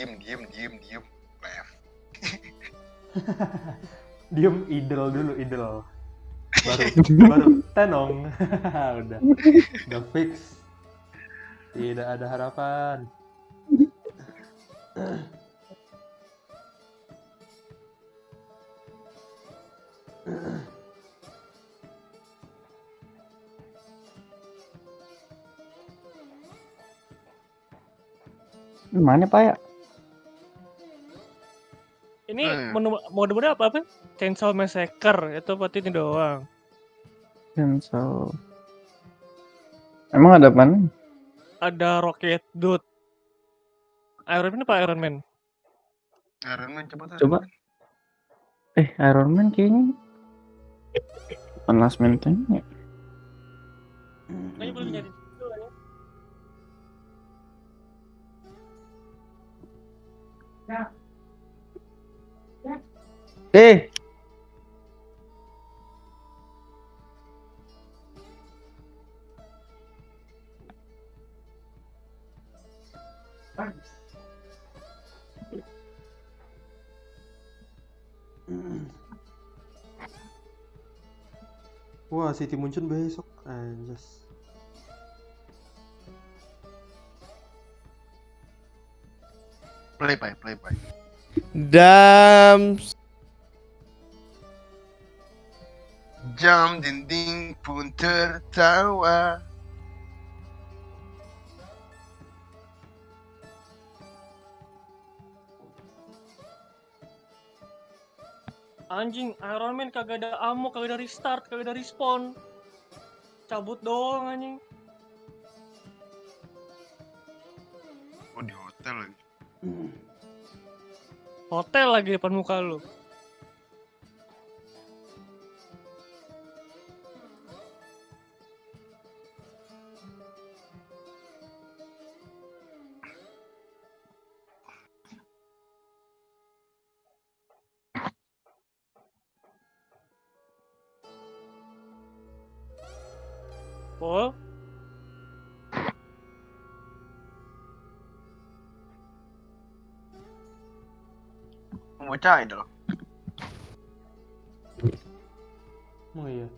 diem diem diem diem left Diem idol dulu, idol. Baru baru tenong. udah. Udah fix. Tidak ada harapan. Mana Pak ya? Ini Hmm. menu mode-mode apa apa? Chainsaw Massacre itu berarti ini doang. Cancel. Emang ada apa nih? Ada Rocket Dude. Iron Man apa Iron Man? Iron Man coba Coba. Eh, Iron Man kayaknya bukan last man tank ya? Kayaknya belum nyari itu ya. Eh, Wah, City Munchen besok. Anjas. play play play play Dam. Jam dinding pun tertawa Anjing, Iron Man kagak ada ammo, kagak ada restart, kagak ada respawn. Cabut doang anjing. oh di hotel lagi Hotel lagi depan muka lu. Bocah idol Oh iya.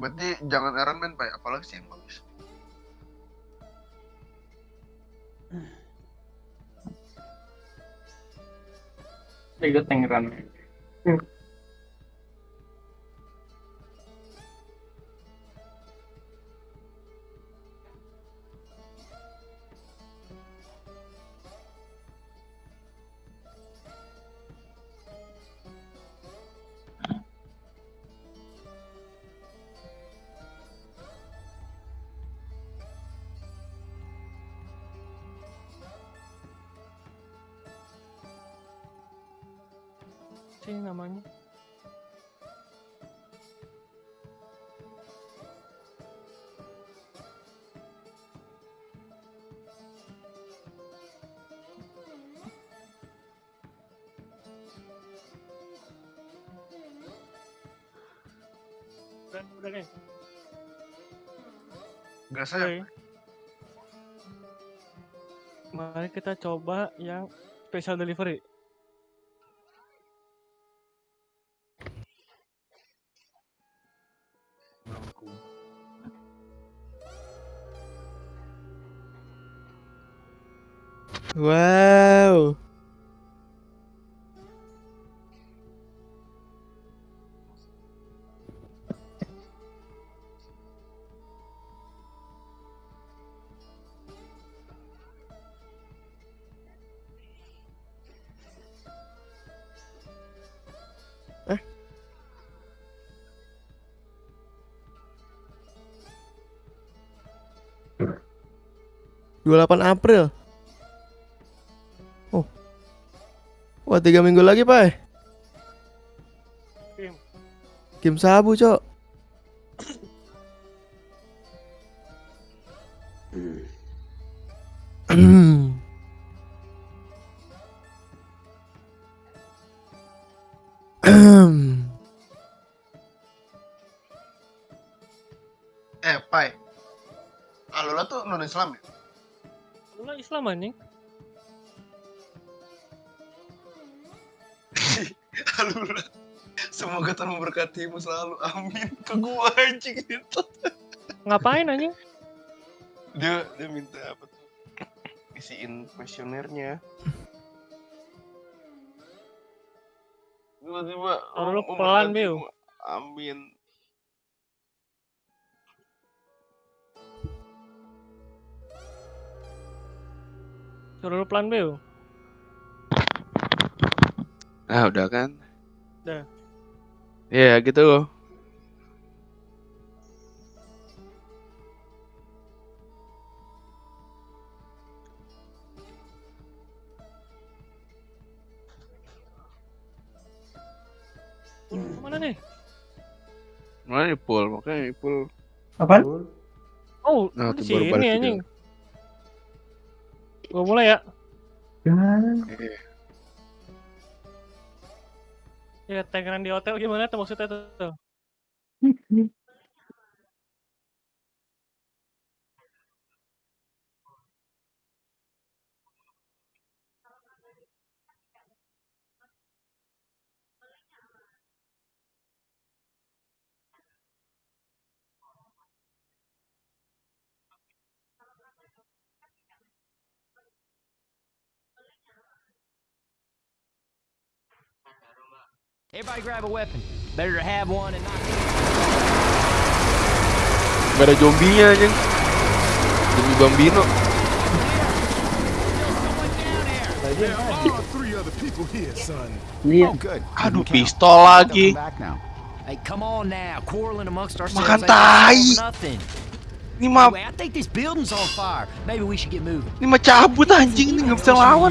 berarti jangan Iron Man pak apalagi sih yang bagus Liga Tangerang. Sih namanya. Udah, udah nih. Gak saya Oke. Mari kita coba yang special delivery. Wow. Eh? 28 April. Wah, tiga minggu lagi, Pak. Kim. Kim sabu, Cok. eh pai Alula tuh non Islam ya Lu lah Islam anjing. Alula. Semoga Tuhan memberkatimu selalu. Amin. Ke gua anjing itu. Ngapain anjing? Dia dia minta apa tuh? Isiin kuesionernya. Tiba-tiba Oh, lu pelan, Biu. gua. Amin. Suruh lu pelan Beo. Ah, udah kan? Udah. Ya, gitu loh. Mana nih? Mana Ipul? Makanya Ipul. Apaan? Oh, Nah, di sini anjing. Gua mulai ya. Jangan. Eh, Ya, tangan di hotel gimana tuh maksudnya tuh? Gak ada zombinya anjing. Zombie Bambino. Lihat. Aduh, pistol lagi. Hey, come on now. Quarreling amongst ourselves. Makan tai. Ini mah Anyway, I think this building's on fire. Maybe we should get moving. ini mah cabut anjing ini nggak bisa lawan.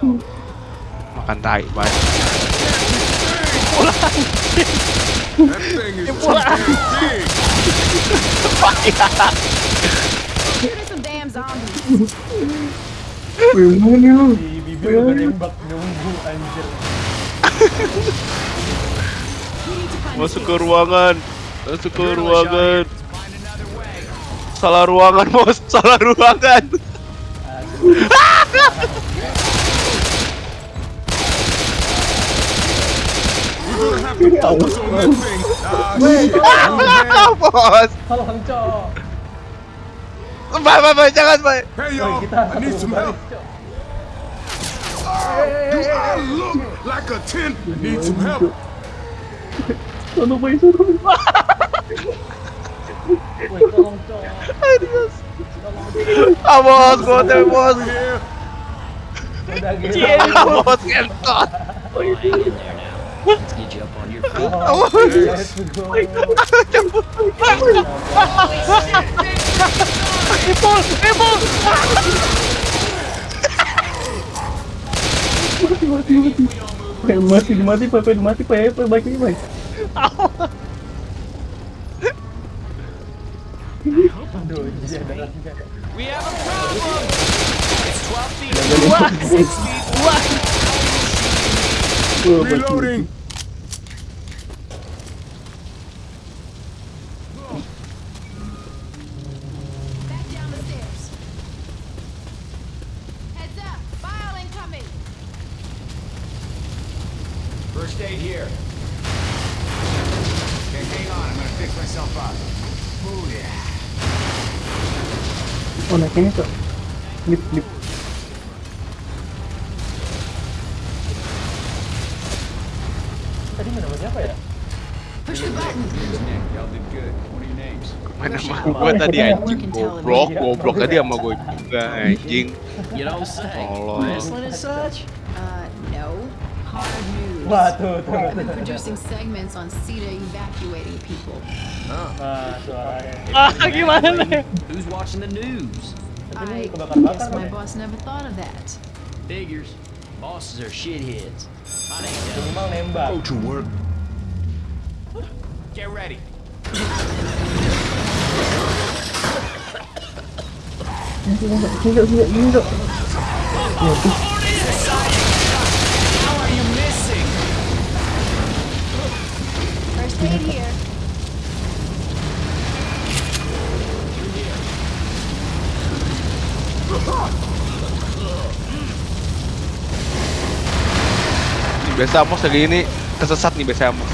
Makan tai, bye. There's some damn zombies. Gimana lu? Si bibir udah nembak nunggu anjir. We need to find Masuk ke ruangan. Masuk ke ruangan. Salah ruangan, bos. Salah ruangan. bos. Tolong cok. Bye, bye, bye. Jangan, bye. Woi, kita harus balik cok. Sono boy, sono boy. Woi, tolong cok. Ah, bos. Gua teh, bos. Udah gitu. Bos, kentot. Hang in there now. Did mati mati mati mati mati mati pak pak baik baik we have a problem it's 12 feet 6 feet 1 incoming. First aid here. Okay, hang on. I'm gonna fix myself up. Oh yeah. Oh, naik ini, Cok. Lip, ini nama siapa ya? Push the button. Mana mah gue tadi anjing goblok, goblok tadi sama gue juga anjing. Tolong. Uh, ah gimana? Who's watching the news? I guess my boss never thought of that. Figures. Bosses are shitheads. My name's Elliot. Minimal nembak. Get ready. How are you missing? First aid here. Biasa Amos lagi ini kesesat nih biasa Amos.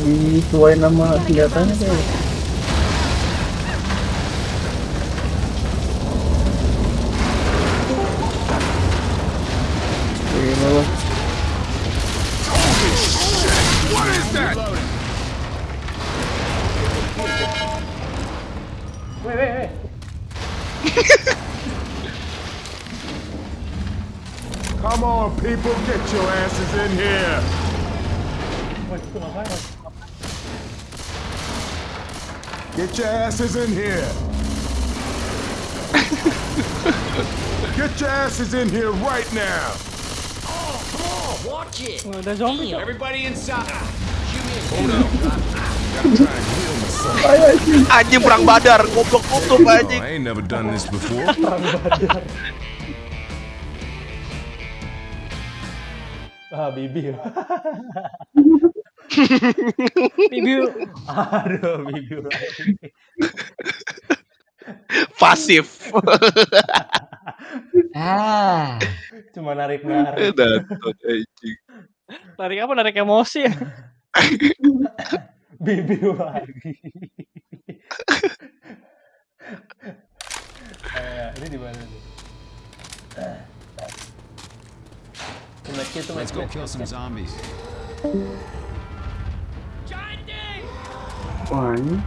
Disuai nama senjatanya kayak. Come on, people, get your asses in here. Wah, itu ngapain? Mas? Get your asses in here. get your asses in here right now. Oh, come on, watch it. Nggak ada zombie cok. Everybody inside. Anjing perang badar, goblok tutup Oh, anjing. I ain't never done this before. Ah, bibi. Bibi Aduh, bibi. Pasif. Ah. Cuma narik-narik. Datot anjing. narik apa? Narik emosi ya. Bibi lagi. eh, ini di mana nih? Let's go match-nya. kill some zombies. Ini.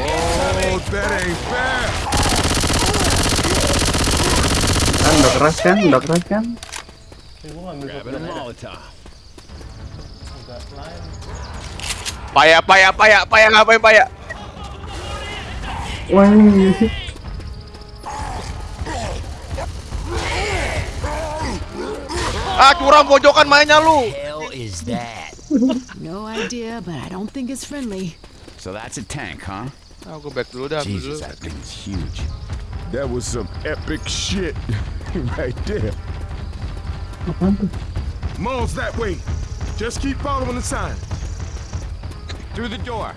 Oh, that ain't fair. Kan udah keras kan? Udah keras kan? Paya, paya, paya, paya ngapain paya? Wah, Ah curang pojokan mainnya lu. Hell is that? No idea, but I don't think it's friendly. So that's a tank, huh? I'll go back dulu dah. ambil. Jesus, that thing's huge. That was some epic shit right there. Apaan? Mom's that way. Just keep following the sign. Through the door.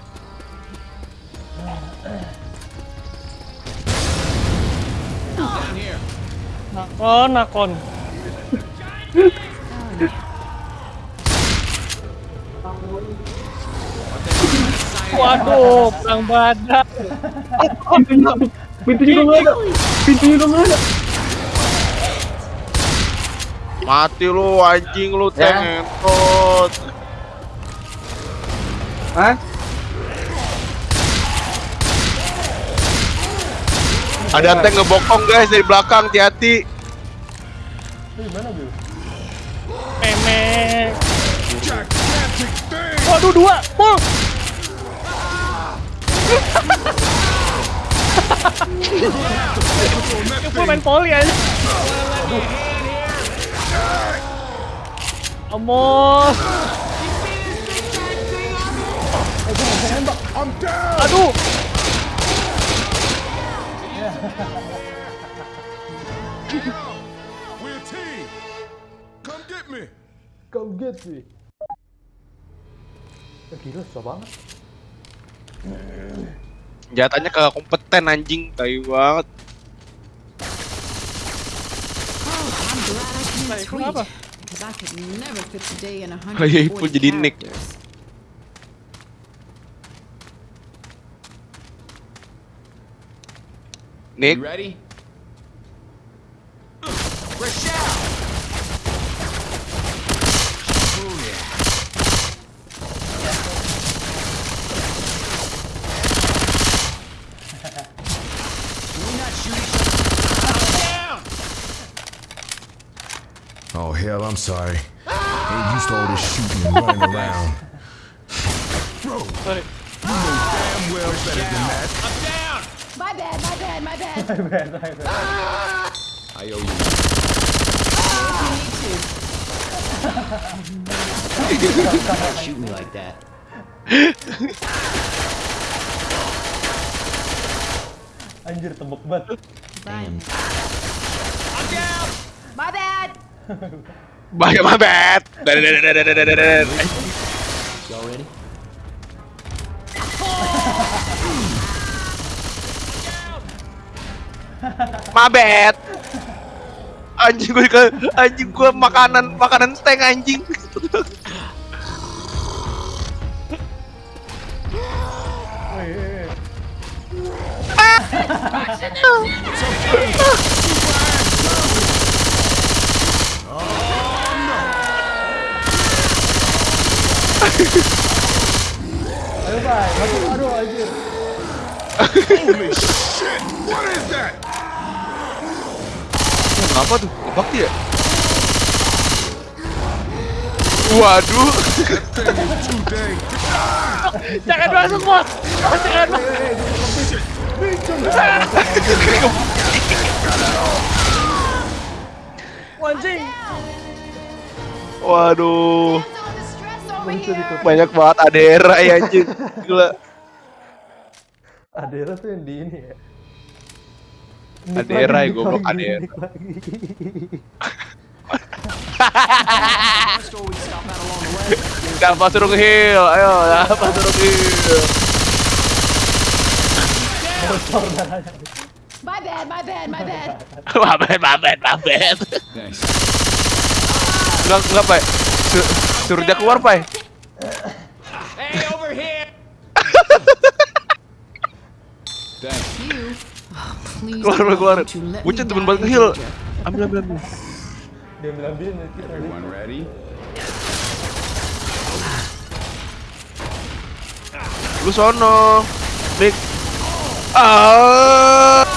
Down here. Nakon, nakon. Waduh, perang badan. Pintunya, pintunya belum ada. Pintunya belum ada. Mati lu anjing lu ya. tengentot. Hah? Ada tank ngebokong guys dari belakang, hati-hati. Gimana, dia? Memek. Waduh, dua. Full. Full main poli aja. Amos. Aduh. We're Come get me. Ya, gila, susah banget. Jatanya kagak kompeten anjing, tai banget. Kenapa? Oh, iya, Ipul jadi nick. Nick. Oh hell, I'm sorry. Ain't used to all this shooting and running around. Bro, Sorry. you know damn well better than that. I'm down! My bad, my bad, my bad. My bad. Ah! I owe you. Don't shoot me like that. Anjir, tebek banget. Bye. I'm down! My bad. Bye, my bad. Y'all ready? my bad. Anjing gue anjing gue makanan makanan tank anjing. ah! Ayo, Bay. Masuk, aduh, anjir. Holy shit! What is that? Kenapa tuh? Bakti ya? Waduh. Jangan masuk bos. Bos, Jangan masuk. Anjing. Waduh. Over here. Banyak banget adera ya anjing. Gila. Adera tuh yang di ini ya. Nick Adera ya, goblok, Adera. Dapat suruh ke heal. Ayo, dapat suruh heal. My bad, my bad, my bad. Mabet, mabet, mabet. Thanks. Enggak, enggak, Pak. Su- Suruh dia keluar, Pak. Hey, over here! Thanks. You. Please Keluar, keluar. me Bucin temen banget heal. Ambil, ambil, ambil. Dia ambil-ambilin nanti. Everyone ready? Lu sono. Nick. Ah.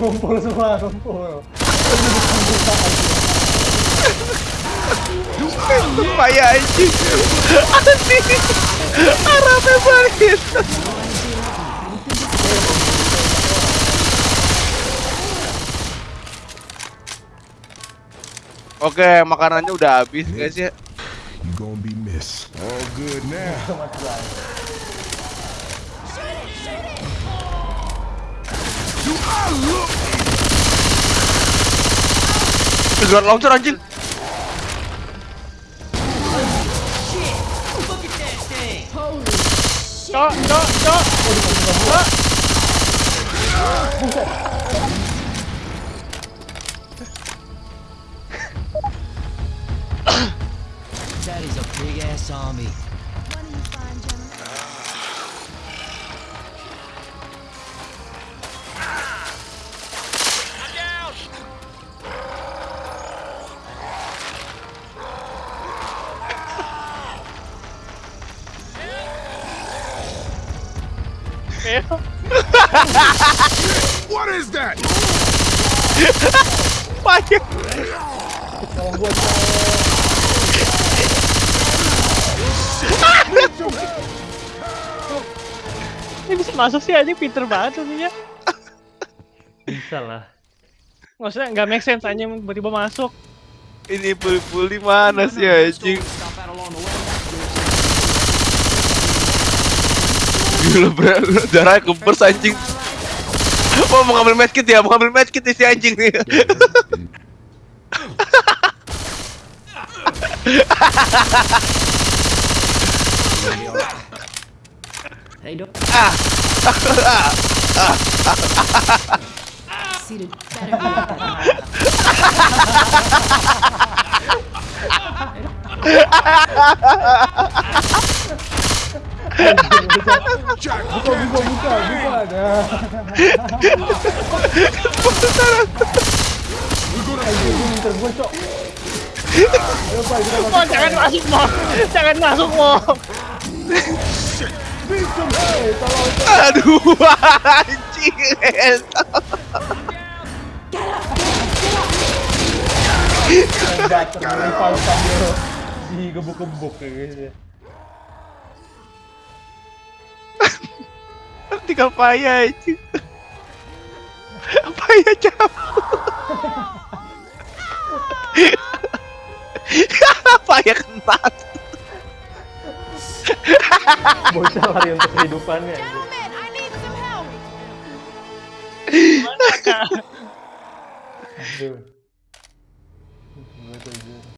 Ngumpul semua, ngumpul. Payah anjing. Anjing. Arabnya balik. Oke, makanannya udah habis guys ya. You gonna be missed. All good now. Do I look Granat launcher anjing. Cok, cok, cok. That is a big ass army. What is that? Payah. Ini bisa masuk sih anjing pinter banget ya. Bisa lah. Maksudnya nggak make sense anjing tiba-tiba masuk. Ini pul-pul di mana sih anjing? Bre, darahnya kempers anjing. Oh mau ngambil medkit ya, mau ngambil medkit nih si anjing nih. Hey, Doc. Seated better be. Nah. Jangan masuk mo. Jangan masuk mo. Aduh anjing. Digebuk-gebuk gitu. tinggal payah aja. Payah cabut. Payah kentat. Bocah lari untuk kehidupannya Aduh. Gue tuh